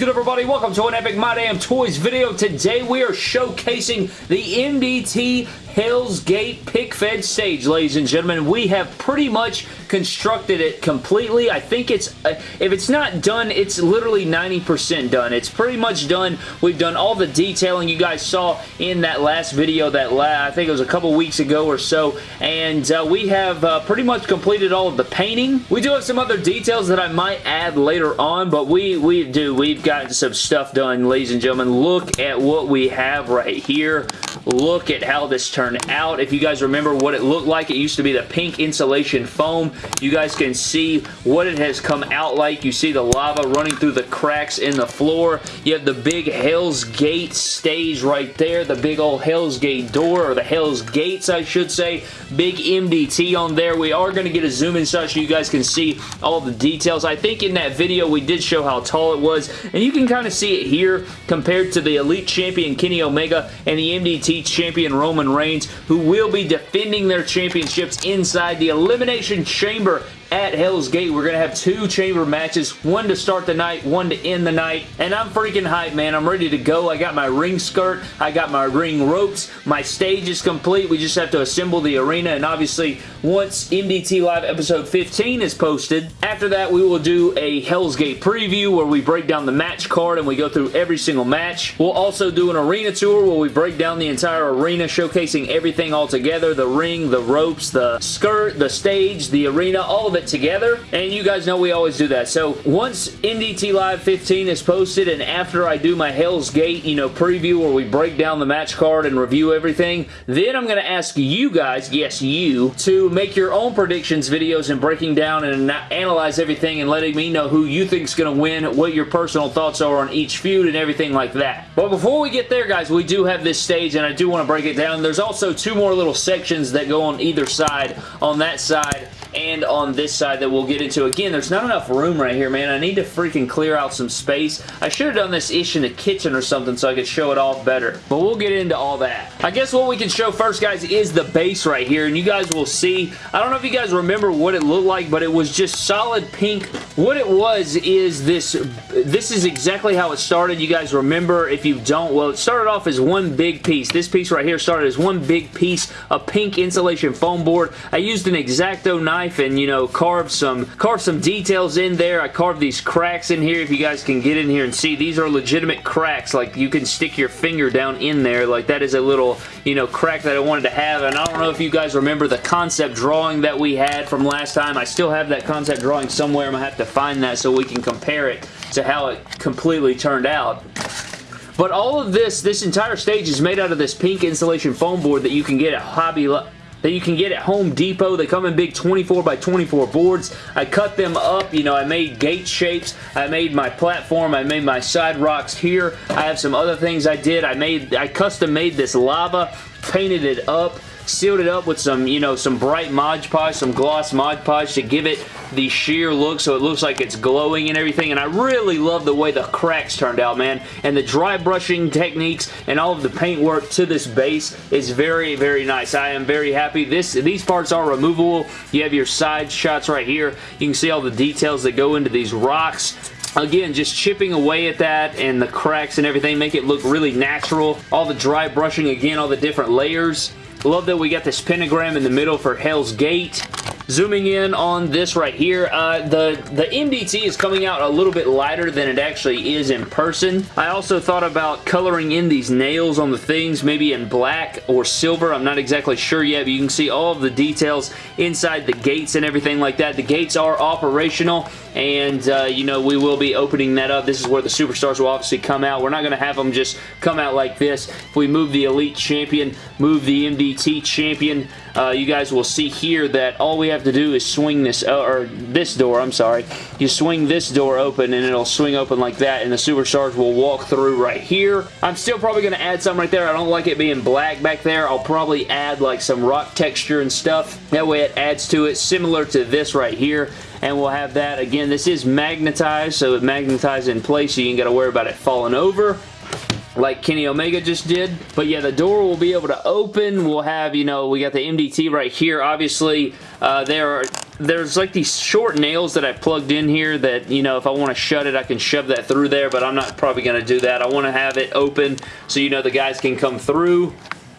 good everybody? Welcome to an Epic My Damn Toys video. Today we are showcasing the MDT Hell's Gate Pic Fed stage, ladies and gentlemen. We have pretty much constructed it completely. I think it's, uh, if it's not done, it's literally 90% done. It's pretty much done. We've done all the detailing you guys saw in that last video that la I think it was a couple weeks ago or so, and uh, we have uh, pretty much completed all of the painting. We do have some other details that I might add later on, but we, we do. We've gotten some stuff done, ladies and gentlemen. Look at what we have right here. Look at how this out. If you guys remember what it looked like, it used to be the pink insulation foam. You guys can see what it has come out like. You see the lava running through the cracks in the floor. You have the big Hell's Gate stage right there. The big old Hell's Gate door, or the Hell's Gates, I should say. Big MDT on there. We are going to get a zoom in so you guys can see all the details. I think in that video we did show how tall it was, and you can kind of see it here compared to the Elite Champion Kenny Omega and the MDT Champion Roman Reigns, who will be defending their championships inside the Elimination Chamber at Hell's Gate. We're going to have two chamber matches, one to start the night, one to end the night, and I'm freaking hyped, man. I'm ready to go. I got my ring skirt, I got my ring ropes, my stage is complete. We just have to assemble the arena, and obviously, once MDT Live episode 15 is posted, after that, we will do a Hell's Gate preview where we break down the match card and we go through every single match. We'll also do an arena tour where we break down the entire arena, showcasing everything all together, the ring, the ropes, the skirt, the stage, the arena, all of it together, and you guys know we always do that. So once MDT Live 15 is posted, and after I do my Hell's Gate, you know, preview where we break down the match card and review everything, then I'm going to ask you guys, yes, you, to make your own predictions videos and breaking down and analyze everything and letting me know who you think is going to win, what your personal thoughts are on each feud and everything like that. But before we get there, guys, we do have this stage, and I do want to break it down. There's also two more little sections that go on either side. On that side, and on this side that we'll get into. Again, there's not enough room right here, man. I need to freaking clear out some space. I should have done this ish in the kitchen or something so I could show it off better. But we'll get into all that. I guess what we can show first, guys, is the base right here. And you guys will see. I don't know if you guys remember what it looked like, but it was just solid pink. What it was is this. This is exactly how it started. You guys remember. If you don't, well, it started off as one big piece. This piece right here started as one big piece of pink insulation foam board. I used an X-Acto knife knife and, you know, carve some, carve some details in there. I carved these cracks in here if you guys can get in here and see. These are legitimate cracks. Like, you can stick your finger down in there. Like, that is a little, you know, crack that I wanted to have. And I don't know if you guys remember the concept drawing that we had from last time. I still have that concept drawing somewhere. I'm going to have to find that so we can compare it to how it completely turned out. But all of this, this entire stage is made out of this pink insulation foam board that you can get at Hobby that you can get at Home Depot. They come in big 24 by 24 boards. I cut them up. You know, I made gate shapes. I made my platform. I made my side rocks here. I have some other things I did. I made, I custom made this lava, painted it up, sealed it up with some, you know, some bright Mod Podge, some gloss Mod Podge to give it the sheer look so it looks like it's glowing and everything. And I really love the way the cracks turned out, man. And the dry brushing techniques and all of the paint work to this base is very, very nice. I am very happy. This These parts are removable. You have your side shots right here. You can see all the details that go into these rocks. Again, just chipping away at that and the cracks and everything, make it look really natural. All the dry brushing, again, all the different layers. Love that we got this pentagram in the middle for Hell's Gate. Zooming in on this right here, uh, the, the MDT is coming out a little bit lighter than it actually is in person. I also thought about coloring in these nails on the things, maybe in black or silver. I'm not exactly sure yet, but you can see all of the details inside the gates and everything like that. The gates are operational, and, uh, you know, we will be opening that up. This is where the Superstars will obviously come out. We're not going to have them just come out like this. If we move the Elite Champion, move the MDT Champion, uh, you guys will see here that all we have to do is swing this, uh, or this door, I'm sorry. You swing this door open and it'll swing open like that and the Superstars will walk through right here. I'm still probably going to add some right there. I don't like it being black back there. I'll probably add like some rock texture and stuff. That way it adds to it, similar to this right here and we'll have that. Again, this is magnetized, so it magnetizes in place, so you ain't got to worry about it falling over like Kenny Omega just did. But yeah, the door will be able to open. We'll have, you know, we got the MDT right here. Obviously, uh, there are there's like these short nails that I plugged in here that, you know, if I want to shut it, I can shove that through there, but I'm not probably going to do that. I want to have it open so you know the guys can come through.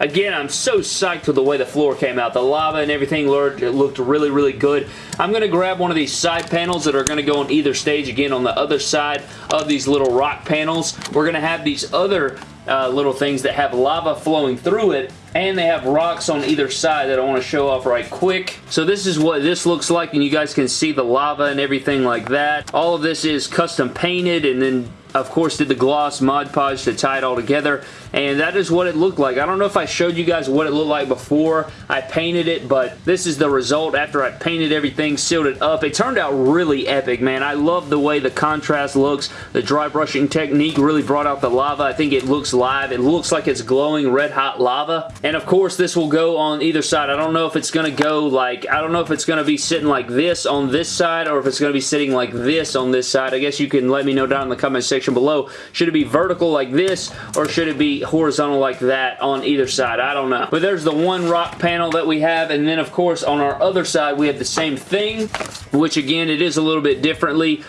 Again, I'm so psyched with the way the floor came out. The lava and everything looked really, really good. I'm going to grab one of these side panels that are going to go on either stage. Again, on the other side of these little rock panels, we're going to have these other uh, little things that have lava flowing through it and they have rocks on either side that I want to show off right quick. So this is what this looks like and you guys can see the lava and everything like that. All of this is custom painted and then of course did the gloss Mod Podge to tie it all together and that is what it looked like. I don't know if I showed you guys what it looked like before I painted it but this is the result after I painted everything, sealed it up. It turned out really epic man. I love the way the contrast looks. The dry brushing technique really brought out the lava. I think it looks live. It looks like it's glowing red hot lava and of course this will go on either side. I don't know if it's going to go like, I don't know if it's going to be sitting like this on this side or if it's going to be sitting like this on this side. I guess you can let me know down in the comment section section below. Should it be vertical like this or should it be horizontal like that on either side? I don't know. But there's the one rock panel that we have and then of course on our other side we have the same thing which again it is a little bit differently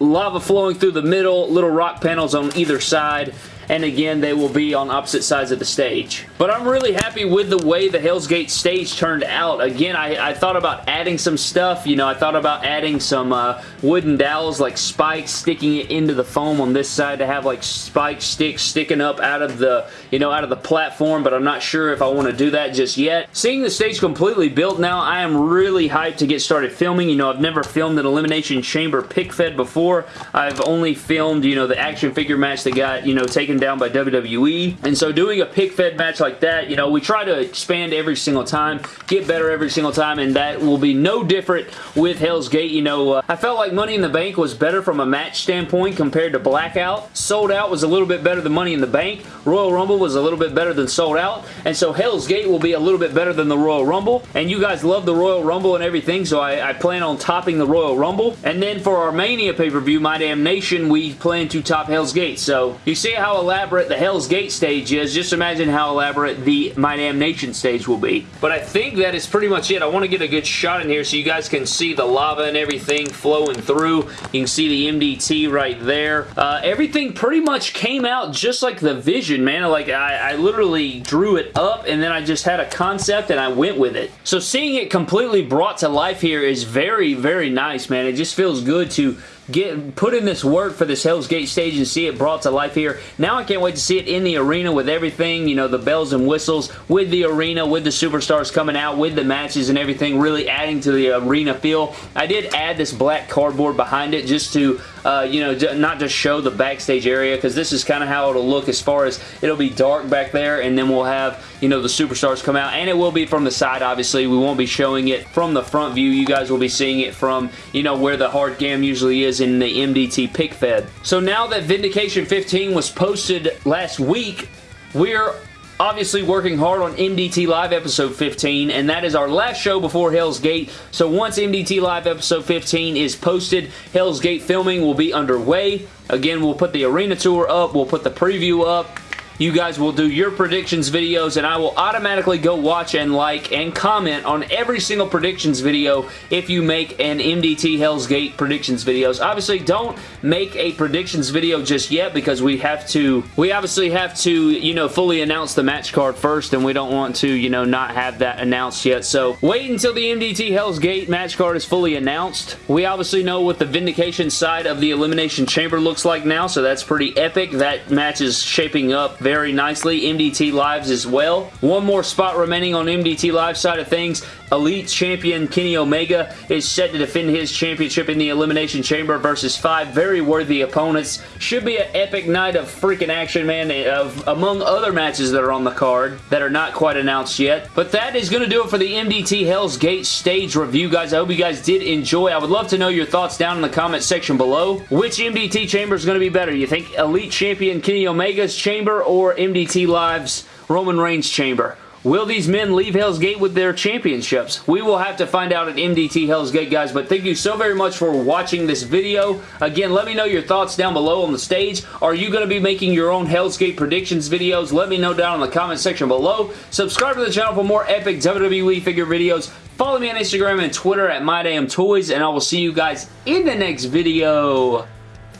lava flowing through the middle, little rock panels on either side, and again they will be on opposite sides of the stage. But I'm really happy with the way the Hell's Gate stage turned out. Again, I, I thought about adding some stuff. You know, I thought about adding some uh, wooden dowels like spikes, sticking it into the foam on this side to have like spike sticks sticking up out of the, you know, out of the platform, but I'm not sure if I want to do that just yet. Seeing the stage completely built now, I am really hyped to get started filming. You know, I've never filmed an Elimination Chamber pic fed before. I've only filmed, you know, the action figure match that got, you know, taken taken down by WWE. And so doing a pic fed match like that, you know, we try to expand every single time, get better every single time, and that will be no different with Hell's Gate. You know, uh, I felt like Money in the Bank was better from a match standpoint compared to Blackout. Sold Out was a little bit better than Money in the Bank. Royal Rumble was a little bit better than Sold Out. And so Hell's Gate will be a little bit better than the Royal Rumble. And you guys love the Royal Rumble and everything, so I, I plan on topping the Royal Rumble. And then for our Mania pay-per-view, My Damn Nation, we plan to top Hell's Gate. So you see how elaborate the Hell's Gate stage is, just imagine how elaborate the My Damn Nation stage will be. But I think that is pretty much it. I want to get a good shot in here so you guys can see the lava and everything flowing through. You can see the MDT right there. Uh, everything pretty much came out just like the vision, man. Like, I, I literally drew it up and then I just had a concept and I went with it. So seeing it completely brought to life here is very, very nice, man. It just feels good to get put in this work for this Hell's Gate stage and see it brought to life here. Now I can't wait to see it in the arena with everything, you know, the bells and whistles, with the arena, with the superstars coming out, with the matches and everything, really adding to the arena feel. I did add this black cardboard behind it just to, uh, you know, not just show the backstage area because this is kind of how it'll look as far as it'll be dark back there and then we'll have, you know, the superstars come out and it will be from the side, obviously. We won't be showing it from the front view. You guys will be seeing it from, you know, where the hard cam usually is is in the MDT pic fed. So now that Vindication 15 was posted last week, we're obviously working hard on MDT Live episode 15 and that is our last show before Hell's Gate so once MDT Live episode 15 is posted Hell's Gate filming will be underway again we'll put the arena tour up we'll put the preview up you guys will do your predictions videos and I will automatically go watch and like and comment on every single predictions video if you make an MDT Hell's Gate predictions videos. Obviously, don't make a predictions video just yet because we have to, we obviously have to, you know, fully announce the match card first and we don't want to, you know, not have that announced yet. So wait until the MDT Hell's Gate match card is fully announced. We obviously know what the Vindication side of the Elimination Chamber looks like now, so that's pretty epic. That match is shaping up very nicely. MDT Lives as well. One more spot remaining on MDT Live side of things. Elite Champion Kenny Omega is set to defend his championship in the Elimination Chamber versus five very worthy opponents. Should be an epic night of freaking action, man, of, among other matches that are on the card that are not quite announced yet. But that is going to do it for the MDT Hell's Gate stage review, guys. I hope you guys did enjoy. I would love to know your thoughts down in the comment section below. Which MDT chamber is going to be better? You think Elite Champion Kenny Omega's chamber or MDT Live's Roman Reigns chamber? Will these men leave Hell's Gate with their championships? We will have to find out at MDT Hell's Gate, guys, but thank you so very much for watching this video. Again, let me know your thoughts down below on the stage. Are you going to be making your own Hell's Gate predictions videos? Let me know down in the comment section below. Subscribe to the channel for more epic WWE figure videos. Follow me on Instagram and Twitter at MyDamnToys, and I will see you guys in the next video.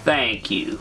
Thank you.